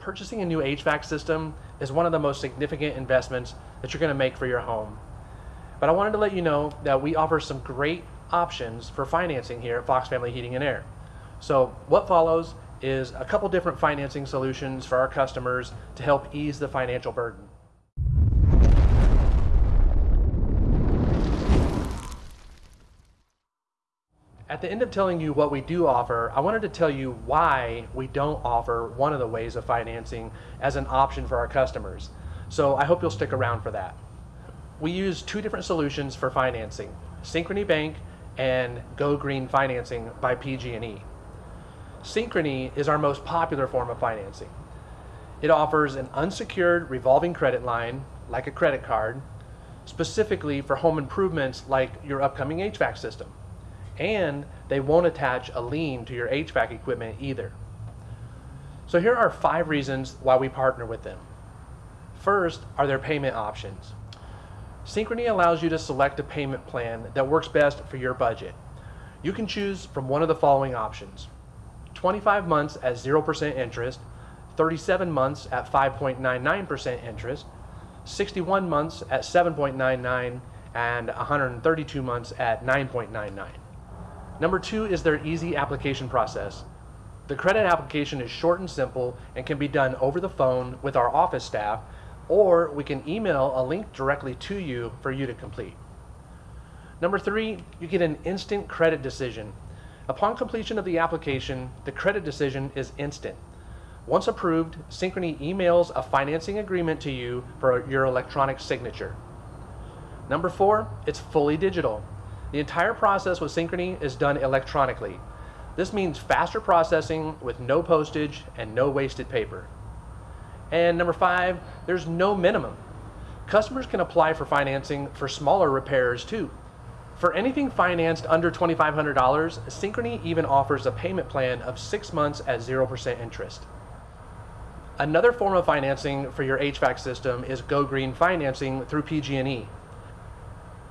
purchasing a new HVAC system is one of the most significant investments that you're going to make for your home. But I wanted to let you know that we offer some great options for financing here at Fox Family Heating and Air. So what follows is a couple different financing solutions for our customers to help ease the financial burden. At the end of telling you what we do offer, I wanted to tell you why we don't offer one of the ways of financing as an option for our customers. So I hope you'll stick around for that. We use two different solutions for financing, Synchrony Bank and Go Green Financing by PG&E. Synchrony is our most popular form of financing. It offers an unsecured revolving credit line, like a credit card, specifically for home improvements like your upcoming HVAC system and they won't attach a lien to your HVAC equipment either. So here are five reasons why we partner with them. First are their payment options. Synchrony allows you to select a payment plan that works best for your budget. You can choose from one of the following options. 25 months at 0% interest, 37 months at 5.99% interest, 61 months at 7.99 and 132 months at 9.99. Number two is their easy application process. The credit application is short and simple and can be done over the phone with our office staff, or we can email a link directly to you for you to complete. Number three, you get an instant credit decision. Upon completion of the application, the credit decision is instant. Once approved, Synchrony emails a financing agreement to you for your electronic signature. Number four, it's fully digital. The entire process with Synchrony is done electronically. This means faster processing with no postage and no wasted paper. And number five, there's no minimum. Customers can apply for financing for smaller repairs too. For anything financed under $2,500, Synchrony even offers a payment plan of six months at 0% interest. Another form of financing for your HVAC system is Go Green financing through PG&E.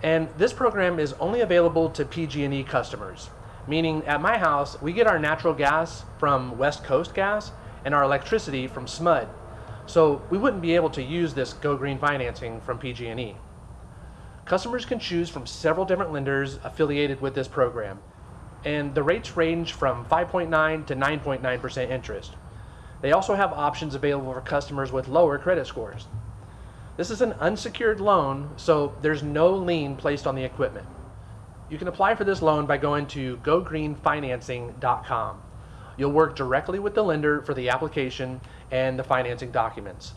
And this program is only available to PG&E customers, meaning at my house, we get our natural gas from West Coast Gas and our electricity from SMUD. So we wouldn't be able to use this Go Green financing from PG&E. Customers can choose from several different lenders affiliated with this program, and the rates range from 5.9 to 9.9% interest. They also have options available for customers with lower credit scores. This is an unsecured loan, so there's no lien placed on the equipment. You can apply for this loan by going to gogreenfinancing.com. You'll work directly with the lender for the application and the financing documents.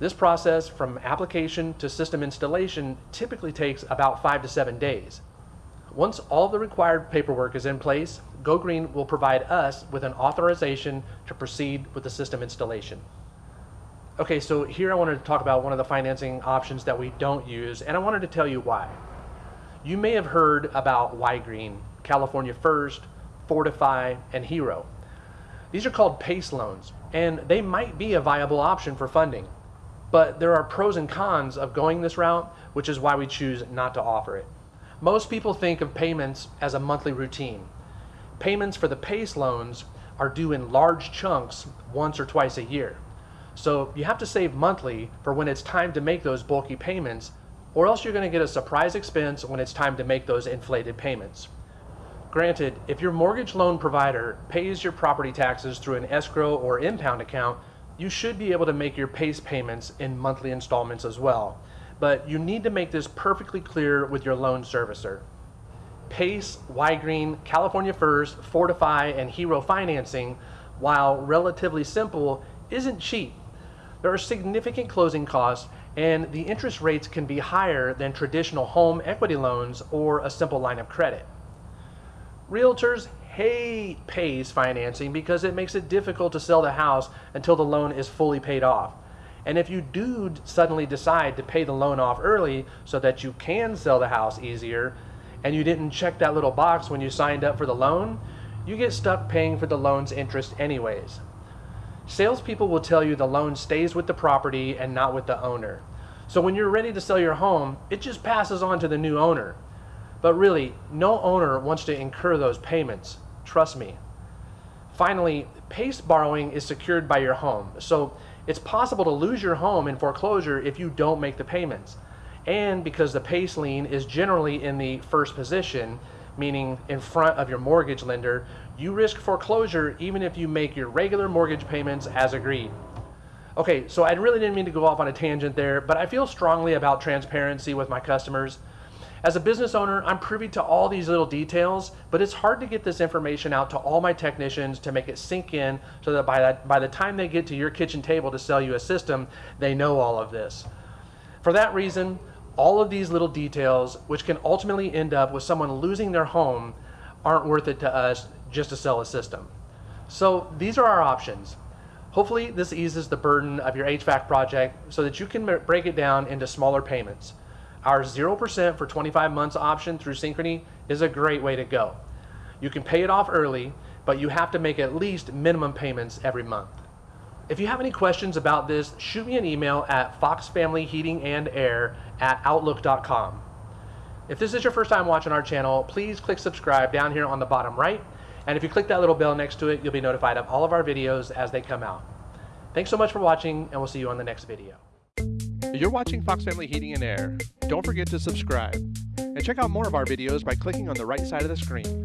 This process from application to system installation typically takes about five to seven days. Once all the required paperwork is in place, GoGreen will provide us with an authorization to proceed with the system installation. Okay, so here I wanted to talk about one of the financing options that we don't use, and I wanted to tell you why. You may have heard about Ygrene, California First, Fortifi, and Hero. These are called PACE loans, and they might be a viable option for funding. But there are pros and cons of going this route, which is why we choose not to offer it. Most people think of payments as a monthly routine. Payments for the PACE loans are due in large chunks once or twice a year. So you have to save monthly for when it's time to make those bulky payments, or else you're going to get a surprise expense when it's time to make those inflated payments. Granted, if your mortgage loan provider pays your property taxes through an escrow or impound account, you should be able to make your PACE payments in monthly installments as well. But you need to make this perfectly clear with your loan servicer. PACE, Ygrene, California First, Fortifi, and Hero Financing, while relatively simple, isn't cheap there are significant closing costs and the interest rates can be higher than traditional home equity loans or a simple line of credit. Realtors hate PACE financing because it makes it difficult to sell the house until the loan is fully paid off. And if you do suddenly decide to pay the loan off early so that you can sell the house easier, and you didn't check that little box when you signed up for the loan, you get stuck paying for the loan's interest anyways. Salespeople will tell you the loan stays with the property and not with the owner. So when you're ready to sell your home, it just passes on to the new owner. But really, no owner wants to incur those payments. Trust me. Finally, PACE borrowing is secured by your home. So it's possible to lose your home in foreclosure if you don't make the payments. And because the PACE lien is generally in the first position, meaning in front of your mortgage lender, you risk foreclosure even if you make your regular mortgage payments as agreed. Okay, so I really didn't mean to go off on a tangent there, but I feel strongly about transparency with my customers. As a business owner, I'm privy to all these little details, but it's hard to get this information out to all my technicians to make it sink in so that by, that by the time they get to your kitchen table to sell you a system, they know all of this. For that reason, all of these little details, which can ultimately end up with someone losing their home, aren't worth it to us just to sell a system. So these are our options. Hopefully this eases the burden of your HVAC project so that you can break it down into smaller payments. Our 0% for 25 months option through Synchrony is a great way to go. You can pay it off early, but you have to make at least minimum payments every month. If you have any questions about this, shoot me an email at foxfamilyheatingandair at outlook.com. If this is your first time watching our channel, please click subscribe down here on the bottom right. And if you click that little bell next to it, you'll be notified of all of our videos as they come out. Thanks so much for watching, and we'll see you on the next video. You're watching Fox Family Heating and Air. Don't forget to subscribe. And check out more of our videos by clicking on the right side of the screen.